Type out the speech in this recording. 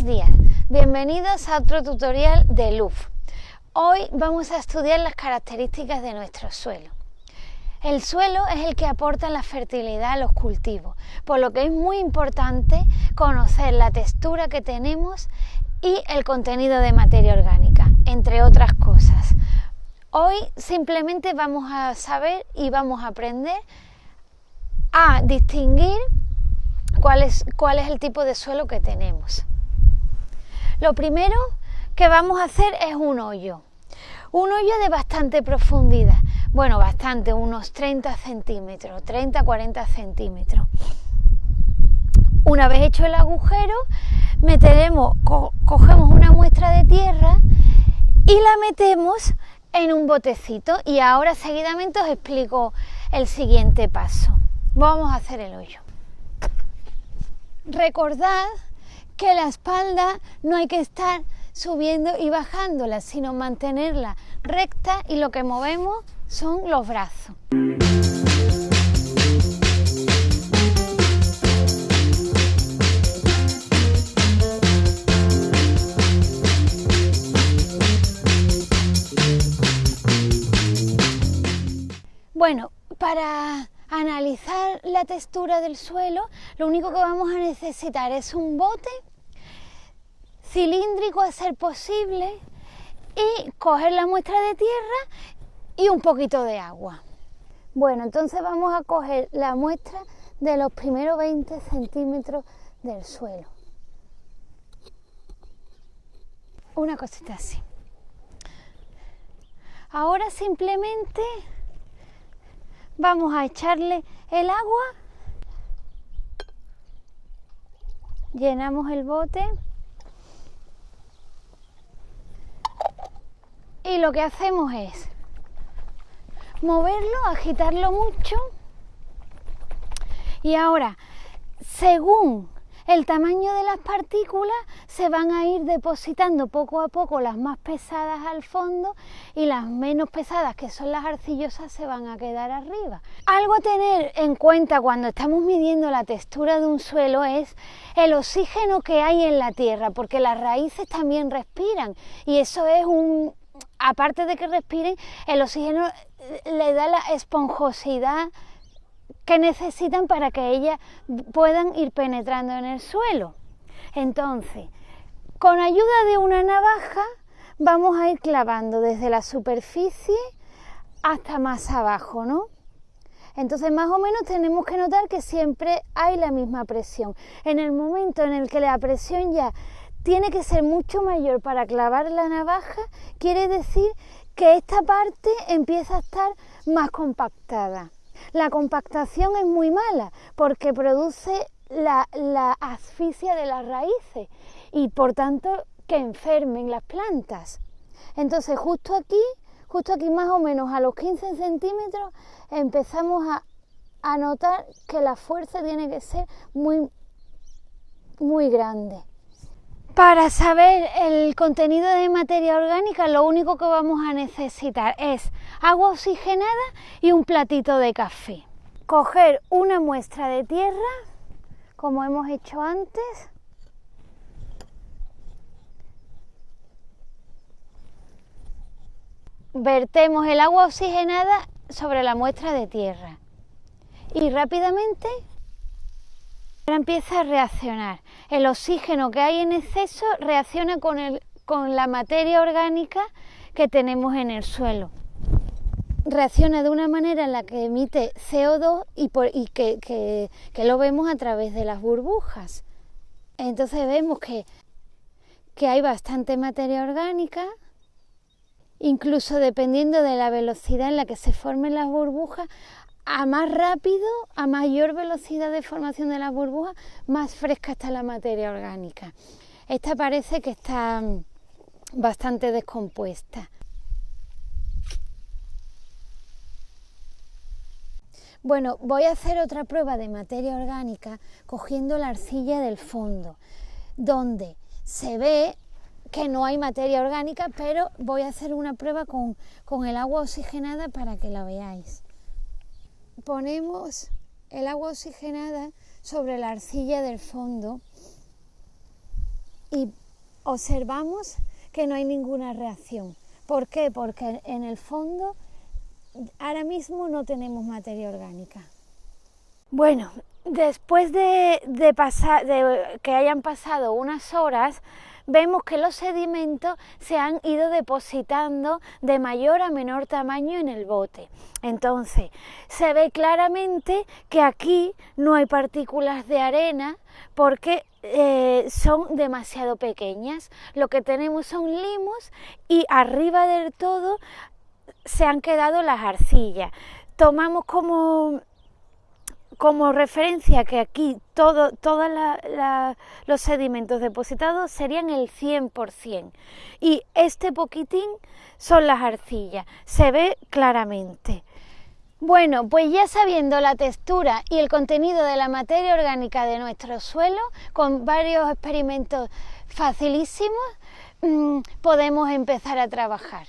Buenos días, bienvenidos a otro tutorial de LUF. Hoy vamos a estudiar las características de nuestro suelo. El suelo es el que aporta la fertilidad a los cultivos, por lo que es muy importante conocer la textura que tenemos y el contenido de materia orgánica, entre otras cosas. Hoy simplemente vamos a saber y vamos a aprender a distinguir cuál es, cuál es el tipo de suelo que tenemos. Lo primero que vamos a hacer es un hoyo. Un hoyo de bastante profundidad. Bueno, bastante, unos 30 centímetros, 30-40 centímetros. Una vez hecho el agujero, meteremos, cogemos una muestra de tierra y la metemos en un botecito y ahora seguidamente os explico el siguiente paso. Vamos a hacer el hoyo. Recordad que la espalda no hay que estar subiendo y bajándola, sino mantenerla recta y lo que movemos son los brazos. Bueno, para analizar la textura del suelo, lo único que vamos a necesitar es un bote cilíndrico a ser posible y coger la muestra de tierra y un poquito de agua. Bueno, entonces vamos a coger la muestra de los primeros 20 centímetros del suelo. Una cosita así. Ahora simplemente vamos a echarle el agua, llenamos el bote y lo que hacemos es moverlo, agitarlo mucho y ahora según el tamaño de las partículas se van a ir depositando poco a poco las más pesadas al fondo y las menos pesadas, que son las arcillosas, se van a quedar arriba. Algo a tener en cuenta cuando estamos midiendo la textura de un suelo es el oxígeno que hay en la tierra, porque las raíces también respiran y eso es un... Aparte de que respiren, el oxígeno le da la esponjosidad que necesitan para que ellas puedan ir penetrando en el suelo. Entonces, con ayuda de una navaja vamos a ir clavando desde la superficie hasta más abajo, ¿no? Entonces, más o menos tenemos que notar que siempre hay la misma presión. En el momento en el que la presión ya tiene que ser mucho mayor para clavar la navaja, quiere decir que esta parte empieza a estar más compactada. La compactación es muy mala porque produce la, asfixia de las raíces y por tanto que enfermen las plantas. Entonces justo aquí, justo aquí más o menos a los 15 centímetros empezamos a, a notar que la fuerza tiene que ser muy, muy grande. Para saber el contenido de materia orgánica lo único que vamos a necesitar es agua oxigenada y un platito de café. Coger una muestra de tierra, como hemos hecho antes, vertemos el agua oxigenada sobre la muestra de tierra y rápidamente empieza a reaccionar. El oxígeno que hay en exceso reacciona con, el, con la materia orgánica que tenemos en el suelo. Reacciona de una manera en la que emite CO2 y, que, que, que, lo vemos a través de las burbujas. Entonces vemos que, que hay bastante materia orgánica, incluso dependiendo de la velocidad en la que se formen las burbujas, a más rápido, a mayor velocidad de formación de las burbujas, más fresca está la materia orgánica. Esta parece que está mm, bastante descompuesta. Bueno, voy a hacer otra prueba de materia orgánica cogiendo la arcilla del fondo, donde se ve que no hay materia orgánica, pero voy a hacer una prueba con, con el agua oxigenada para que la veáis ponemos el agua oxigenada sobre la arcilla del fondo y observamos que no hay ninguna reacción. ¿Por qué? Porque en el fondo ahora mismo no tenemos materia orgánica. Bueno, después de, pasar, de que hayan pasado unas horas, vemos que los sedimentos se han ido depositando de mayor a menor tamaño en el bote. Entonces, se ve claramente que aquí no hay partículas de arena porque eh, son demasiado pequeñas. Lo que tenemos son limos y arriba del todo se han quedado las arcillas. Tomamos como como referencia que aquí todos los sedimentos depositados serían el 100% y este poquitín son las arcillas, se ve claramente. Bueno, pues ya sabiendo la textura y el contenido de la materia orgánica de nuestro suelo, con varios experimentos facilísimos, mm, podemos empezar a trabajar.